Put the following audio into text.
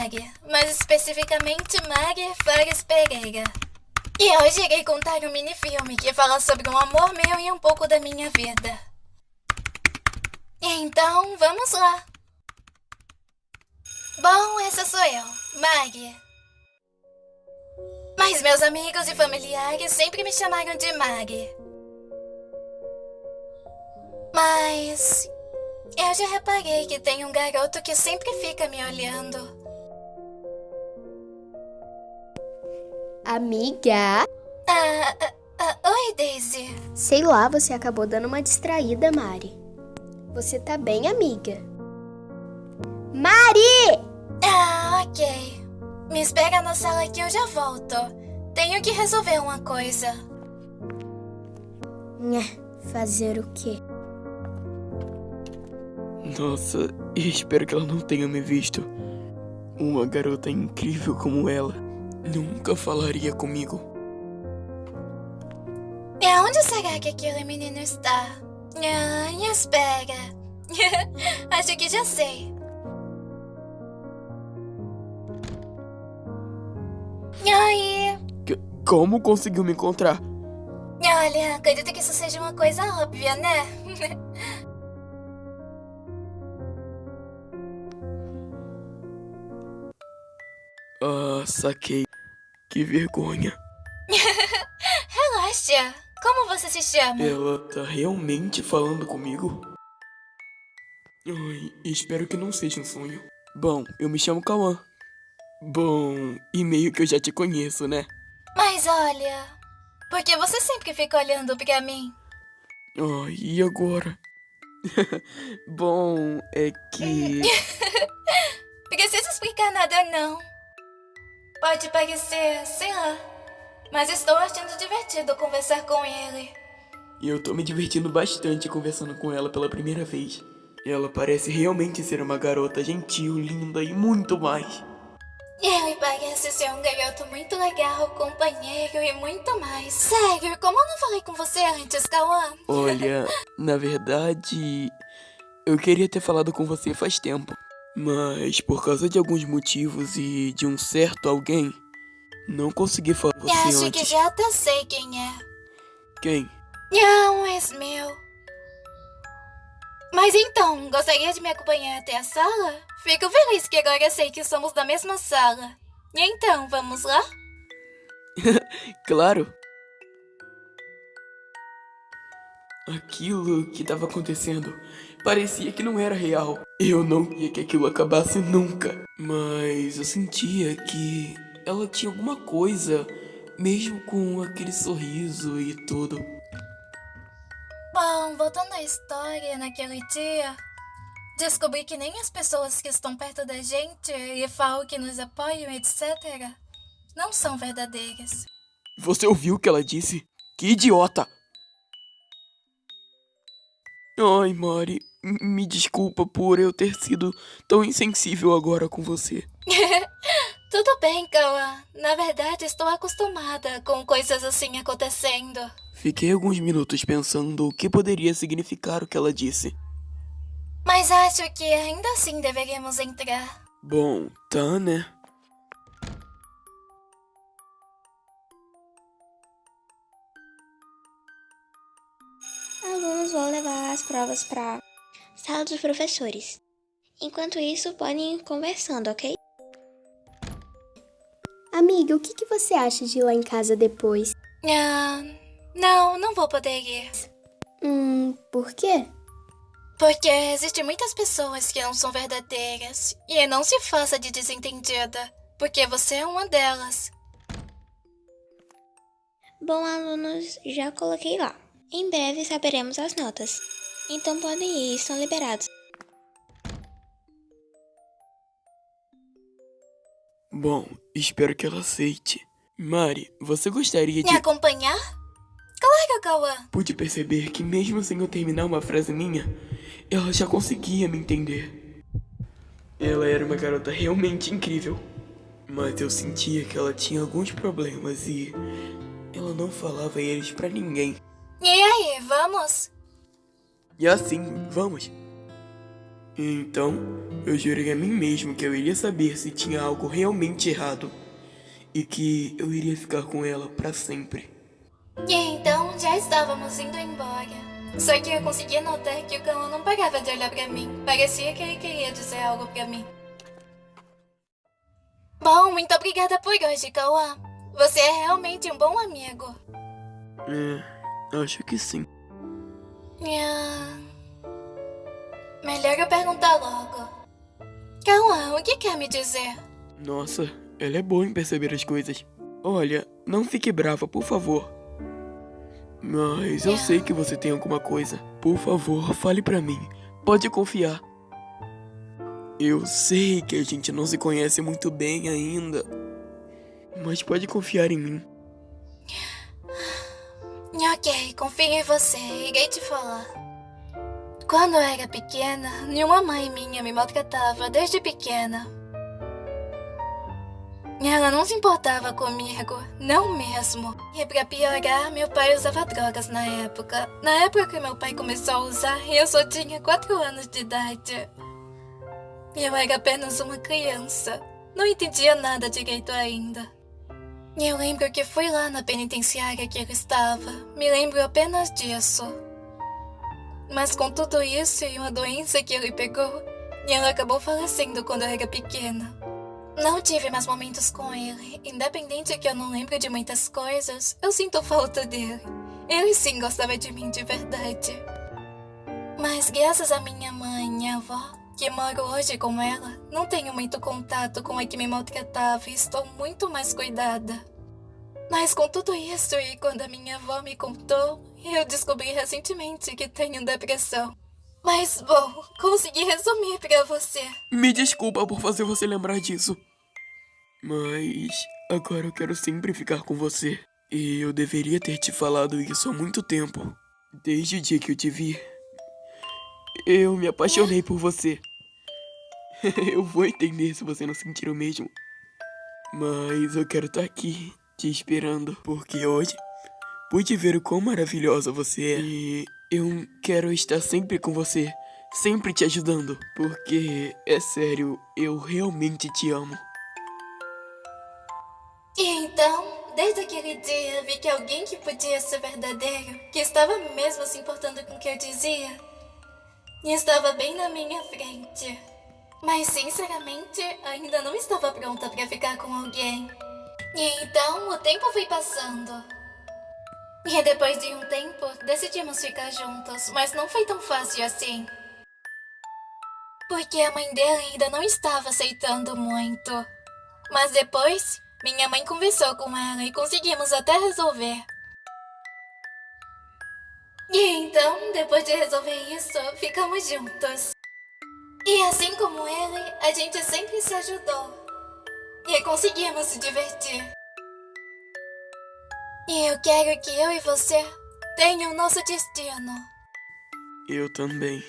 Mari, mais especificamente Mari Fares Pereira. E hoje irei contar um mini-filme que fala sobre um amor meu e um pouco da minha vida. Então, vamos lá. Bom, essa sou eu, Mari. Mas meus amigos e familiares sempre me chamaram de Mari. Mas eu já reparei que tem um garoto que sempre fica me olhando. Amiga? Ah, ah, ah, oi, Daisy. Sei lá, você acabou dando uma distraída, Mari. Você tá bem, amiga? Mari! Ah, ok. Me espera na sala que eu já volto. Tenho que resolver uma coisa. Nha, fazer o quê? Nossa, espero que ela não tenha me visto. Uma garota incrível como ela nunca falaria comigo. E aonde será que aquele menino está? Ah, espera. Acho que já sei. Aí, Que- como conseguiu me encontrar? olha, acredito que isso seja uma coisa óbvia, né? Ah, saquei. Que vergonha. Relaxa. Como você se chama? Ela tá realmente falando comigo? Ai, espero que não seja um sonho. Bom, eu me chamo Kawan. Bom, e meio que eu já te conheço, né? Mas olha, por que você sempre fica olhando pra mim? Ai, e agora? Bom, é que. Precisa explicar nada não. Pode parecer, sei lá, mas estou achando divertido conversar com ele. Eu tô me divertindo bastante conversando com ela pela primeira vez. Ela parece realmente ser uma garota gentil, linda e muito mais. Ele parece ser um garoto muito legal, companheiro e muito mais. Sério, como eu não falei com você antes, Kawan? Olha, na verdade, eu queria ter falado com você faz tempo. Mas por causa de alguns motivos e de um certo alguém, não consegui falar com você acho antes. que já até sei quem é. Quem? Um ex meu. Mas então, gostaria de me acompanhar até a sala? Fico feliz que agora sei que somos da mesma sala. E então, vamos lá? Claro. Aquilo que estava acontecendo parecia que não era real. Eu não queria que aquilo acabasse nunca. Mas eu sentia que ela tinha alguma coisa, mesmo com aquele sorriso e tudo. Bom, voltando à história, naquele dia, descobri que nem as pessoas que estão perto da gente e falam que nos apoiam, etc., não são verdadeiras. Você ouviu o que ela disse? Que idiota! Ai, Mari, me desculpa por eu ter sido tão insensível agora com você. Tudo bem, Kawa. Na verdade, estou acostumada com coisas assim acontecendo. Fiquei alguns minutos pensando o que poderia significar o que ela disse. Mas acho que ainda assim deveríamos entrar. Bom, tá, né? Provas para sala dos professores. Enquanto isso, podem ir conversando, ok? Amiga, o que, que você acha de ir lá em casa depois? Ah, não, não vou poder ir. Hum, por quê? Porque existem muitas pessoas que não são verdadeiras. E não se faça de desentendida, porque você é uma delas. Bom, alunos, já coloquei lá. Em breve saberemos as notas. Então podem ir, estão liberados. Bom, espero que ela aceite. Mari, você gostaria Me de. acompanhar? Claro, Kawan. Pude perceber que, mesmo sem eu terminar uma frase minha, ela já conseguia me entender. Ela era uma garota realmente incrível. Mas eu sentia que ela tinha alguns problemas e. Ela não falava eles pra ninguém. E aí, vamos? E assim, vamos. Então, eu jurei a mim mesmo que eu iria saber se tinha algo realmente errado e que eu iria ficar com ela para sempre. E então já estávamos indo embora. Só que eu conseguia notar que o cão não parava de olhar pra mim. Parecia que ele queria dizer algo pra mim. Bom, muito obrigada por hoje, Cauã. Você é realmente um bom amigo. É, acho que sim. Ah, Melhor eu perguntar logo. Cauã, o que quer me dizer? Nossa, ela é boa em perceber as coisas. Olha, não fique brava, por favor. Mas eu sei que você tem alguma coisa. Por favor, fale pra mim. Pode confiar. Eu sei que a gente não se conhece muito bem ainda. Mas pode confiar em mim. Ok, confio em você. Irei te falar. Quando eu era pequena, nenhuma mãe minha me maltratava desde pequena. Ela não se importava comigo, não mesmo. E pra piorar, meu pai usava drogas na época. Na época que meu pai começou a usar, eu só tinha 4 anos de idade. Eu era apenas uma criança. Não entendia nada direito ainda. Eu lembro que fui lá na penitenciária que ele estava. Me lembro apenas disso. Mas com tudo isso e uma doença que ele pegou, ela acabou falecendo quando eu era pequena. Não tive mais momentos com ele. Independente que eu não lembre de muitas coisas, eu sinto falta dele. Ele sim gostava de mim de verdade. Mas graças à minha mãe e avó, que moro hoje com ela, não tenho muito contato com a que me maltratava e estou muito mais cuidada. Mas com tudo isso e quando a minha avó me contou, eu descobri recentemente que tenho depressão. Mas, bom, consegui resumir pra você. Me desculpa por fazer você lembrar disso. Mas agora eu quero sempre ficar com você. E eu deveria ter te falado isso há muito tempo. Desde o dia que eu te vi, eu me apaixonei por você. eu vou entender se você não sentir o mesmo. Mas eu quero estar aqui te esperando, porque hoje pude ver o quão maravilhosa você é. E eu quero estar sempre com você, sempre te ajudando, porque é sério, eu realmente te amo. E então, desde aquele dia, vi que alguém que podia ser verdadeiro, que estava mesmo se importando com o que eu dizia, estava bem na minha frente. Mas, sinceramente, ainda não estava pronta para ficar com alguém. E então, o tempo foi passando. E depois de um tempo, decidimos ficar juntos, mas não foi tão fácil assim. Porque a mãe dele ainda não estava aceitando muito. Mas depois, minha mãe conversou com ela e conseguimos até resolver. E então, depois de resolver isso, ficamos juntos. E assim como ele, a gente sempre se ajudou. E conseguimos se divertir. E eu quero que eu e você tenham nosso destino. Eu também.